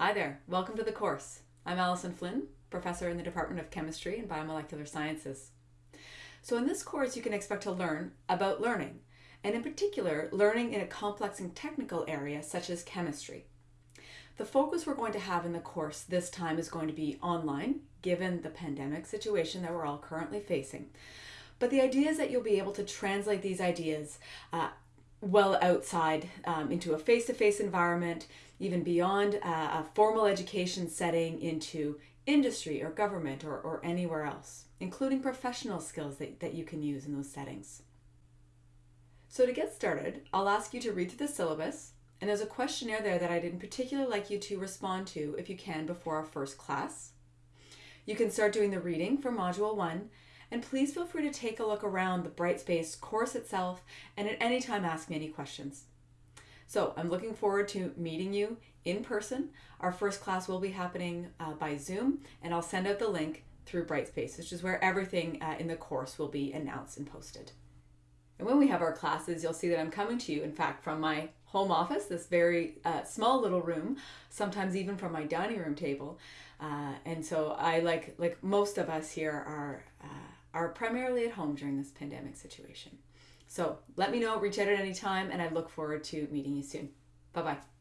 Hi there, welcome to the course. I'm Alison Flynn, professor in the Department of Chemistry and Biomolecular Sciences. So in this course you can expect to learn about learning, and in particular learning in a complex and technical area such as chemistry. The focus we're going to have in the course this time is going to be online, given the pandemic situation that we're all currently facing. But the idea is that you'll be able to translate these ideas uh, well outside um, into a face-to-face environment, even beyond uh, a formal education setting into industry or government or, or anywhere else, including professional skills that, that you can use in those settings. So to get started, I'll ask you to read through the syllabus, and there's a questionnaire there that I'd in particular like you to respond to if you can before our first class. You can start doing the reading for Module 1, and please feel free to take a look around the Brightspace course itself and at any time ask me any questions. So I'm looking forward to meeting you in person. Our first class will be happening uh, by Zoom, and I'll send out the link through Brightspace, which is where everything uh, in the course will be announced and posted. And when we have our classes, you'll see that I'm coming to you, in fact, from my home office, this very uh, small little room, sometimes even from my dining room table. Uh, and so I, like, like most of us here, are, uh, are primarily at home during this pandemic situation. So let me know, reach out at any time, and I look forward to meeting you soon. Bye bye.